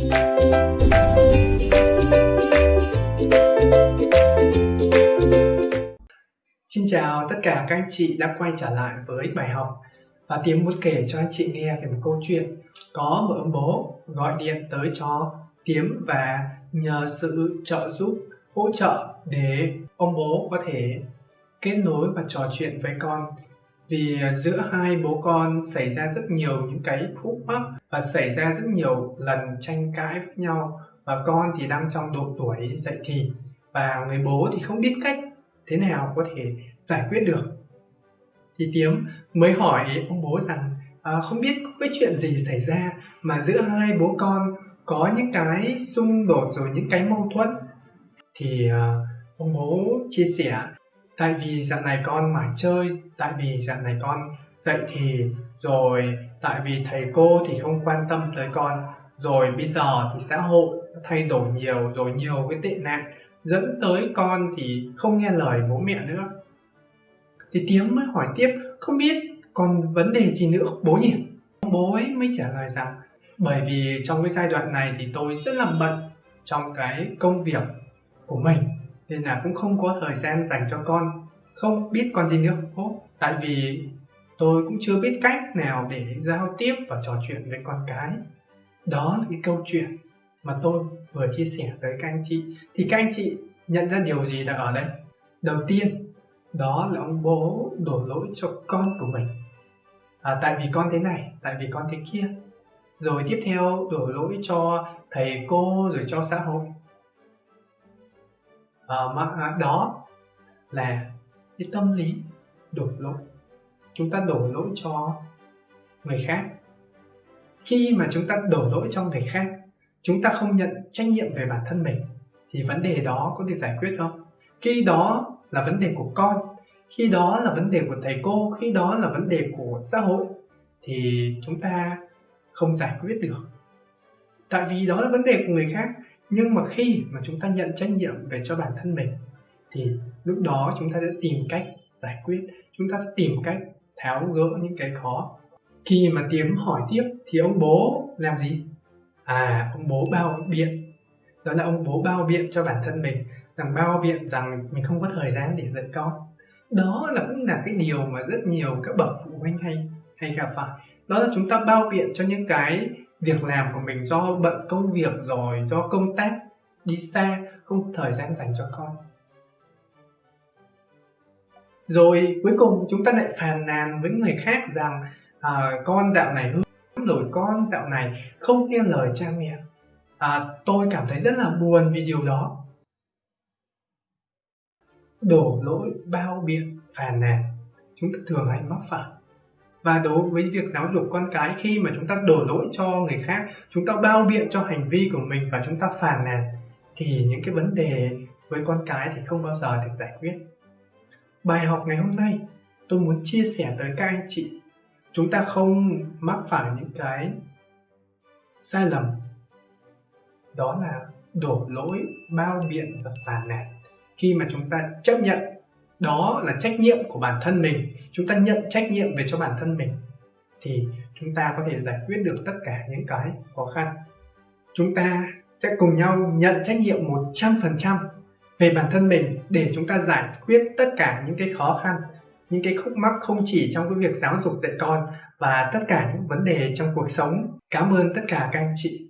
Xin chào tất cả các anh chị đã quay trở lại với bài học và Tiến muốn kể cho anh chị nghe về một câu chuyện có một ông bố gọi điện tới cho Tiến và nhờ sự trợ giúp, hỗ trợ để ông bố có thể kết nối và trò chuyện với con vì à, giữa hai bố con xảy ra rất nhiều những cái khúc mắc và xảy ra rất nhiều lần tranh cãi với nhau. Và con thì đang trong độ tuổi dậy thì và người bố thì không biết cách thế nào có thể giải quyết được. Thì Tiếm mới hỏi ông bố rằng à, không biết có cái chuyện gì xảy ra mà giữa hai bố con có những cái xung đột rồi những cái mâu thuẫn? Thì à, ông bố chia sẻ tại vì dạo này con mải chơi, tại vì dạo này con dậy thì rồi, tại vì thầy cô thì không quan tâm tới con, rồi bây giờ thì xã hội thay đổi nhiều, rồi nhiều cái tệ nạn, dẫn tới con thì không nghe lời bố mẹ nữa. Thì tiếng mới hỏi tiếp, không biết còn vấn đề gì nữa bố nhỉ? Bố ấy mới trả lời rằng, bởi vì trong cái giai đoạn này thì tôi rất là bận trong cái công việc của mình nên là cũng không có thời gian dành cho con. Không biết con gì nữa bố tại vì tôi cũng chưa biết cách nào để giao tiếp và trò chuyện với con cái. Đó là cái câu chuyện mà tôi vừa chia sẻ với các anh chị. Thì các anh chị nhận ra điều gì là ở đây? Đầu tiên đó là ông bố đổ lỗi cho con của mình. À, tại vì con thế này tại vì con thế kia. Rồi tiếp theo đổ lỗi cho thầy cô rồi cho xã hội à, đó là cái tâm lý đổ lỗi. Chúng ta đổ lỗi cho người khác. Khi mà chúng ta đổ lỗi cho người khác chúng ta không nhận trách nhiệm về bản thân mình thì vấn đề đó có được giải quyết không? Khi đó là vấn đề của con khi đó là vấn đề của thầy cô khi đó là vấn đề của xã hội thì chúng ta không giải quyết được. Tại vì đó là vấn đề của người khác nhưng mà khi mà chúng ta nhận trách nhiệm về cho bản thân mình, thì lúc đó chúng ta sẽ tìm cách giải quyết, chúng ta sẽ tìm cách tháo gỡ những cái khó. Khi mà tiếm hỏi tiếp, thì ông bố làm gì? À ông bố bao biện. Đó là ông bố bao biện cho bản thân mình, rằng bao biện rằng mình không có thời gian để dạy con. Đó là cũng là cái điều mà rất nhiều các bậc phụ huynh hay hay gặp phải. Đó là chúng ta bao biện cho những cái việc làm của mình do bận công việc rồi do công tác đi xa không thời gian dành cho con. Rồi cuối cùng chúng ta lại phàn nàn với người khác rằng à, con dạo này hư rồi con dạo này không nghe lời cha mẹ. À, tôi cảm thấy rất là buồn vì điều đó. Đổ lỗi bao biện phàn nàn. Chúng ta thường hay mắc phải và đối với việc giáo dục con cái khi mà chúng ta đổ lỗi cho người khác, chúng ta bao biện cho hành vi của mình và chúng ta phàn nàn, thì những cái vấn đề với con cái thì không bao giờ được giải quyết. Bài học ngày hôm nay, tôi muốn chia sẻ tới các anh chị. Chúng ta không mắc phải những cái sai lầm. Đó là đổ lỗi, bao biện và phản nàn. Khi mà chúng ta chấp nhận đó là trách nhiệm của bản thân mình. Chúng ta nhận trách nhiệm về cho bản thân mình thì chúng ta có thể giải quyết được tất cả những cái khó khăn. Chúng ta sẽ cùng nhau nhận trách nhiệm 100% về bản thân mình để chúng ta giải quyết tất cả những cái khó khăn, những cái khúc mắc không chỉ trong cái việc giáo dục dạy con và tất cả những vấn đề trong cuộc sống. Cảm ơn tất cả các anh chị.